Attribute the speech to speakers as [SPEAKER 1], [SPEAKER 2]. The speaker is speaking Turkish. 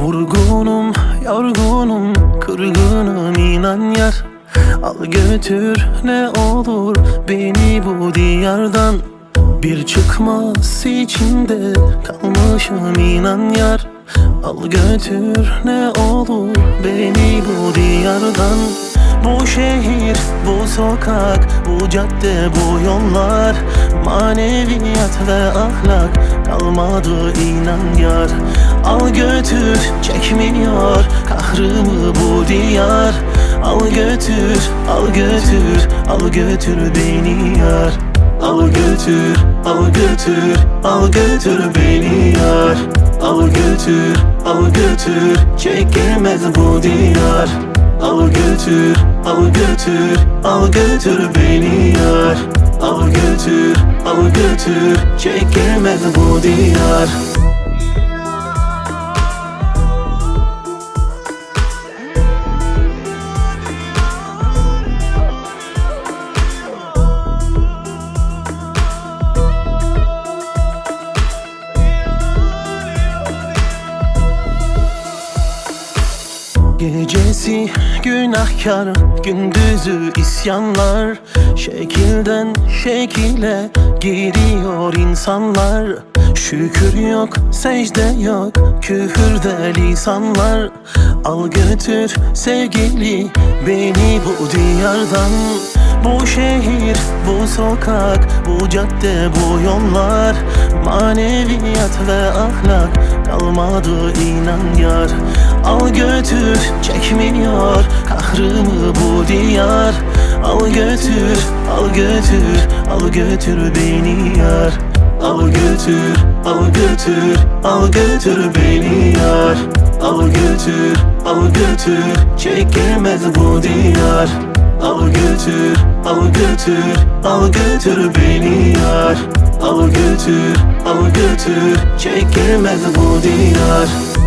[SPEAKER 1] Vurgunum, yorgunum, kırgınım inan yar. Al götür ne olur beni bu diyardan. Bir çıkmaz içinde kalmışım inan yar. Al götür ne olur beni bu diyardan Bu şehir, bu sokak, bu cadde, bu yollar. Maneviyat ve ahlak kalmadı inan yar Al götür çekmiyor kahrımı bu diyar. Al götür, al götür, al götür beni yar. Al götür, al götür, al götür beni yar. Al götür, al götür, çekilmez bu diyar götür, al götür, al götür beni yar. Al götür, al götür, çekilmez bu diyar Gecesi günahkar, gündüzü isyanlar. Şekilden şekile giriyor insanlar. Şükür yok, secde yok, küfürde lisanlar. Al götür sevgili beni bu diyardan Bu şehir, bu sokak, bu cadde, bu yollar. Maneviyat ve ahlak kalmadı inan yar. Al götür çekmiyor kahrımı bu diyar. Al götür al götür al götür beni yar. Al götür al götür al götür beni yar. Al götür al götür çekilmez bu diyar götür al götür al götür beni yar. Al götür al götür çekilmez bu diyar